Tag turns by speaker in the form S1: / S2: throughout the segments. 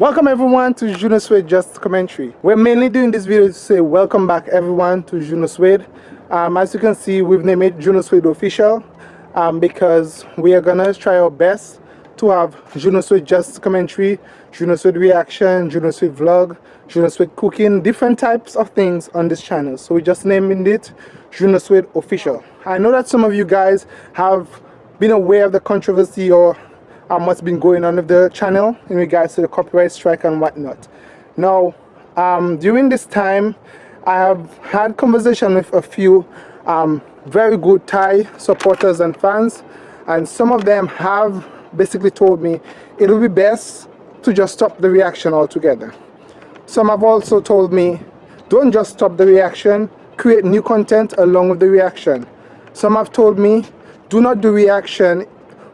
S1: Welcome everyone to Juno Suede Just Commentary. We're mainly doing this video to say welcome back everyone to Juno Suede. Um, as you can see, we've named it Juno Suede Official um, because we are gonna try our best to have Juno Suede Just Commentary, Juno Suede Reaction, Juno Suede Vlog, Juno Suede Cooking, different types of things on this channel. So we just named it Juno Suede Official. I know that some of you guys have been aware of the controversy or um, what's been going on with the channel in regards to the copyright strike and whatnot. Now, um, during this time, I have had conversation with a few um, very good Thai supporters and fans, and some of them have basically told me it will be best to just stop the reaction altogether. Some have also told me, don't just stop the reaction, create new content along with the reaction. Some have told me, do not do reaction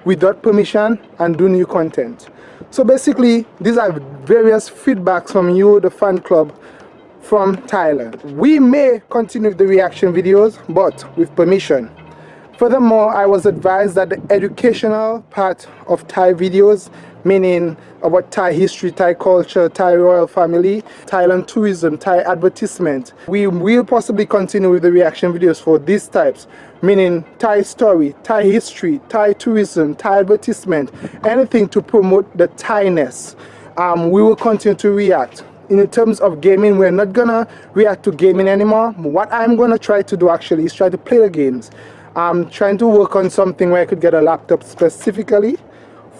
S1: without permission and do new content. So basically, these are various feedbacks from you, the fan club from Thailand. We may continue the reaction videos, but with permission. Furthermore, I was advised that the educational part of Thai videos meaning about Thai history, Thai culture, Thai royal family, Thailand tourism, Thai advertisement. We will possibly continue with the reaction videos for these types, meaning Thai story, Thai history, Thai tourism, Thai advertisement, anything to promote the Thainess. Um, we will continue to react. In terms of gaming, we're not gonna react to gaming anymore. What I'm gonna try to do actually is try to play the games. I'm trying to work on something where I could get a laptop specifically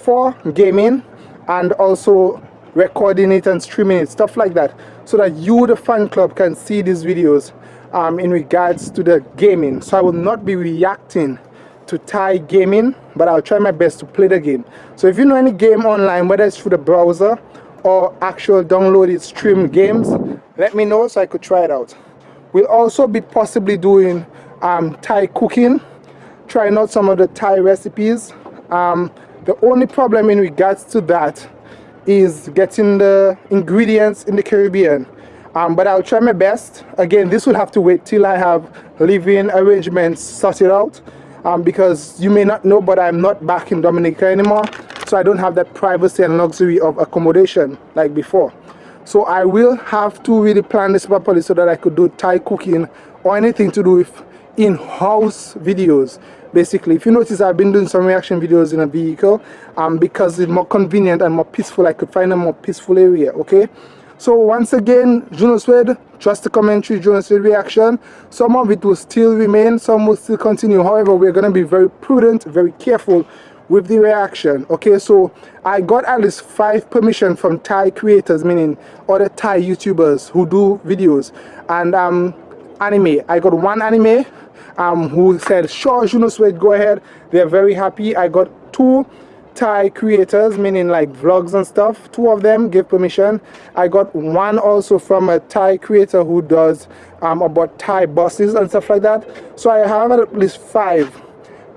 S1: for gaming and also recording it and streaming it stuff like that so that you the fan club can see these videos um, in regards to the gaming. So I will not be reacting to Thai gaming but I'll try my best to play the game. So if you know any game online whether it's through the browser or actual downloaded stream games let me know so I could try it out. We'll also be possibly doing um, Thai cooking trying out some of the Thai recipes um, the only problem in regards to that is getting the ingredients in the Caribbean. Um, but I'll try my best. Again, this will have to wait till I have living arrangements sorted out. Um, because you may not know, but I'm not back in Dominica anymore. So I don't have that privacy and luxury of accommodation like before. So I will have to really plan this properly so that I could do Thai cooking or anything to do with in-house videos. Basically if you notice I've been doing some reaction videos in a vehicle um, because it's more convenient and more peaceful. I could find a more peaceful area okay? So once again Juno Suede trust the commentary Juno reaction. Some of it will still remain some will still continue. However we're gonna be very prudent very careful with the reaction okay? So I got at least five permission from Thai creators meaning other Thai YouTubers who do videos. And um anime I got one anime um, who said, sure, Juno Suede, go ahead. They're very happy. I got two Thai creators, meaning like vlogs and stuff. Two of them gave permission. I got one also from a Thai creator who does um, about Thai buses and stuff like that. So I have at least five,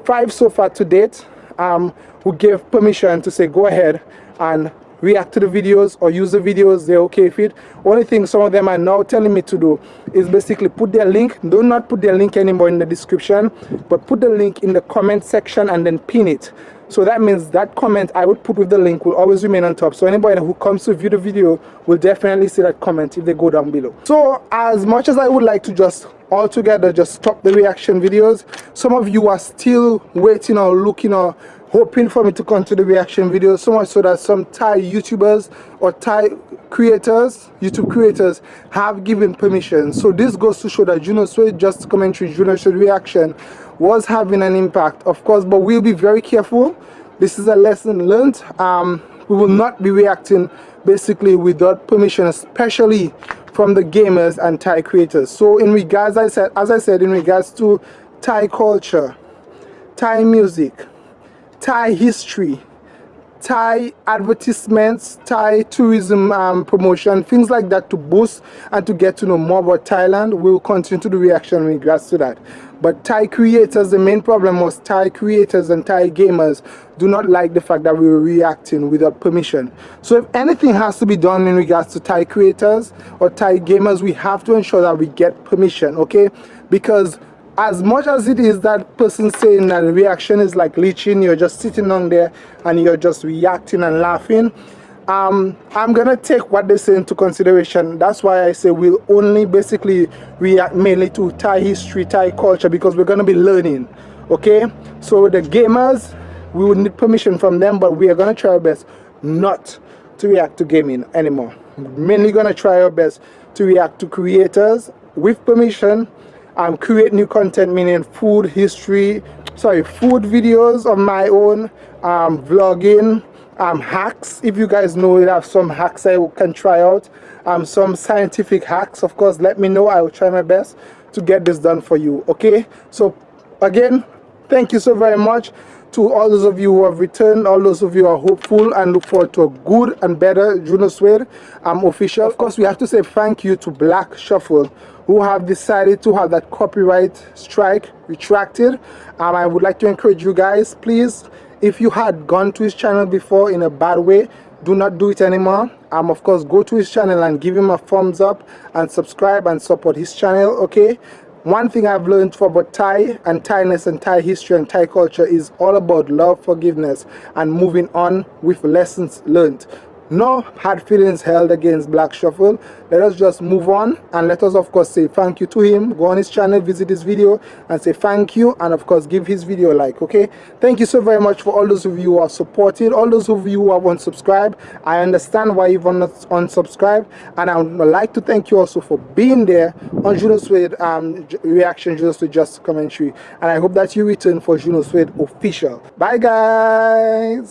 S1: five so far to date um, who gave permission to say go ahead and react to the videos or use the videos they're okay with it. Only thing some of them are now telling me to do is basically put their link do not put their link anymore in the description but put the link in the comment section and then pin it so that means that comment I would put with the link will always remain on top so anybody who comes to view the video will definitely see that comment if they go down below so as much as I would like to just altogether just stop the reaction videos some of you are still waiting or looking or hoping for me to continue the reaction videos so much so that some Thai YouTubers or Thai creators, YouTube creators have given permission. So this goes to show that Juno Just Commentary, Juno Suede Reaction was having an impact, of course, but we'll be very careful. This is a lesson learned. Um, we will not be reacting basically without permission, especially from the gamers and Thai creators. So in regards, I said, as I said, in regards to Thai culture, Thai music, Thai history, Thai advertisements, Thai tourism um, promotion, things like that to boost and to get to know more about Thailand. We'll continue to do reaction in regards to that. But Thai creators, the main problem was Thai creators and Thai gamers do not like the fact that we were reacting without permission. So if anything has to be done in regards to Thai creators or Thai gamers, we have to ensure that we get permission, okay? Because as much as it is that person saying that reaction is like leeching, you're just sitting on there and you're just reacting and laughing, um, I'm gonna take what they say into consideration. That's why I say we'll only basically react mainly to Thai history, Thai culture because we're gonna be learning. Okay, so the gamers, we would need permission from them, but we are gonna try our best not to react to gaming anymore. Mainly gonna try our best to react to creators with permission um, create new content meaning food history sorry food videos of my own. Um, vlogging. Um, hacks. If you guys know you have some hacks I can try out. Um, some scientific hacks of course. Let me know. I will try my best to get this done for you okay? So again thank you so very much to all those of you who have returned, all those of you who are hopeful and look forward to a good and better Juno Suede um, official. Of course, we have to say thank you to Black Shuffle who have decided to have that copyright strike retracted. Um, I would like to encourage you guys, please, if you had gone to his channel before in a bad way, do not do it anymore. Um, of course, go to his channel and give him a thumbs up and subscribe and support his channel, okay? One thing I've learned for about Thai and Thainess and Thai history and Thai culture is all about love, forgiveness, and moving on with lessons learned no hard feelings held against black shuffle. Let us just move on and let us of course say thank you to him. Go on his channel visit his video and say thank you and of course give his video a like okay? Thank you so very much for all those of you who are supported all those of you who have unsubscribed. I understand why you've unsubscribed and i would like to thank you also for being there on juno suede um reaction juno suede just commentary and i hope that you return for juno suede official. Bye guys